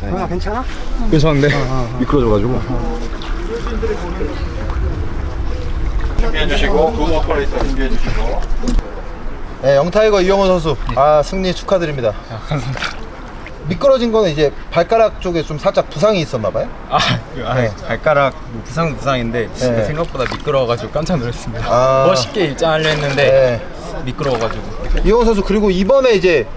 형아 괜찮아? 괜찮은데? 미끄러져가지고 준비해 주시고 그 워커레이서 준비해 주시고 네, 영타이거 이영호 선수. 아, 승리 축하드립니다. 감사합니다 미끄러진 거는 이제 발가락 쪽에 좀 살짝 부상이 있었나 봐요? 아, 그, 아 네. 발가락 뭐 부상 부상인데 네. 생각보다 미끄러워가지고 깜짝 놀랐습니다 아. 멋있게 입장하려 했는데 네. 미끄러워가지고 이영호 선수 그리고 이번에 이제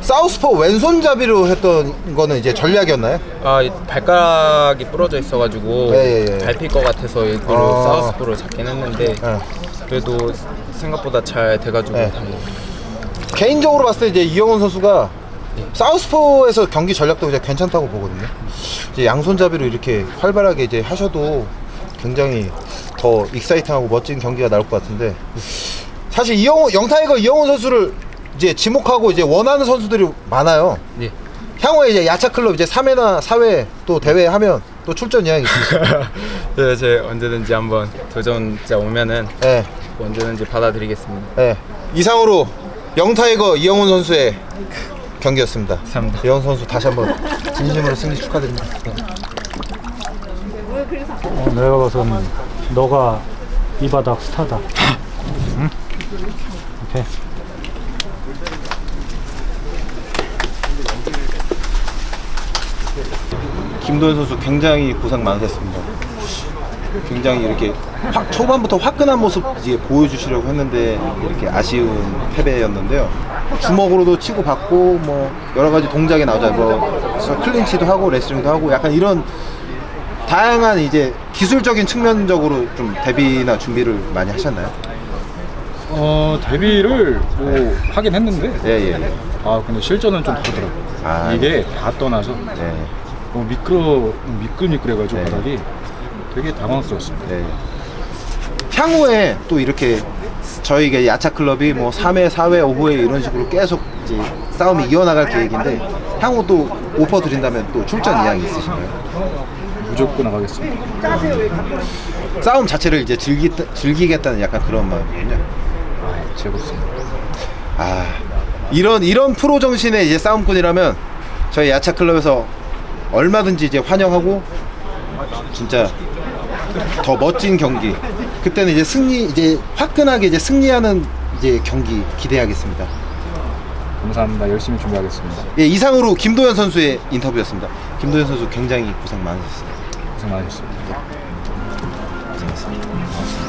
사우스포 왼손잡이로 했던 거는 이제 전략이었나요? 아, 이 발가락이 부러져 있어가지고 예, 예, 예. 밟힐 것 같아서 일부러 아. 사우스포를 잡긴 했는데 네. 그래도 생각보다 잘 돼가지고 네. 다행이에요. 개인적으로 봤을 때 이제 이영훈 선수가 사우스포에서 경기 전략도 이제 괜찮다고 보거든요. 이제 양손잡이로 이렇게 활발하게 이제 하셔도 굉장히 더 익사이팅하고 멋진 경기가 나올 것 같은데 사실 이영훈 영타이거 이영훈 선수를 이제 지목하고 이제 원하는 선수들이 많아요. 네. 향후에 이제 야차 클럽 이제 3회나 4회 또 대회 하면 또 출전 예약이 있으시죠. 네, 제 언제든지 한번 도전자 오면은 네. 언제든지 받아드리겠습니다. 네. 이상으로 영타이거 이영훈 선수의 경기였습니다. 감사합니다. 이영훈 선수 다시 한번 진심으로 승리 축하드립니다. 어, 내가 봐선 너가 이 바닥 스타다. 응? 오케이. 김도현 선수 굉장히 고생 많으셨습니다. 굉장히 이렇게 확- 초반부터 화끈한 모습 이제 보여주시려고 했는데 이렇게 아쉬운 패배였는데요. 주먹으로도 치고 받고 뭐 여러 가지 동작이 나오죠. 뭐 클린치도 하고 레슬링도 하고 약간 이런 다양한 이제 기술적인 측면적으로 좀 대비나 준비를 많이 하셨나요? 어 데뷔를 뭐 하긴 했는데 예, 예. 아 근데 실전은 좀 다르더라고 아. 이게 다 떠나서 네. 어, 미끄러 미끌미끌해가지고 네. 바닥이 되게 당황스러웠습니다 네. 향후에 또 이렇게 저희 이게 야차 클럽이 뭐 3회, 4회, 5회 이런 식으로 계속 이제 싸움이 이어나갈 계획인데 향후 또 오퍼 드린다면 또 출전 이양이 있으신가요? 무조건 나가겠습니다 싸움 자체를 이제 즐기, 즐기겠다는 약간 그런 마음이군요. 아 즐겁습니다 아 이런 이런 프로 정신의 이제 싸움꾼이라면 저희 야차 클럽에서 얼마든지 이제 환영하고 진짜 더 멋진 경기 그때는 이제 승리 이제 화끈하게 이제 승리하는 이제 경기 기대하겠습니다. 감사합니다 열심히 준비하겠습니다 예, 이상으로 김도현 선수의 인터뷰였습니다. 김도현 선수 굉장히 고생 많으셨습니다. 고생 많으셨습니다 고생했습니다. 고맙습니다.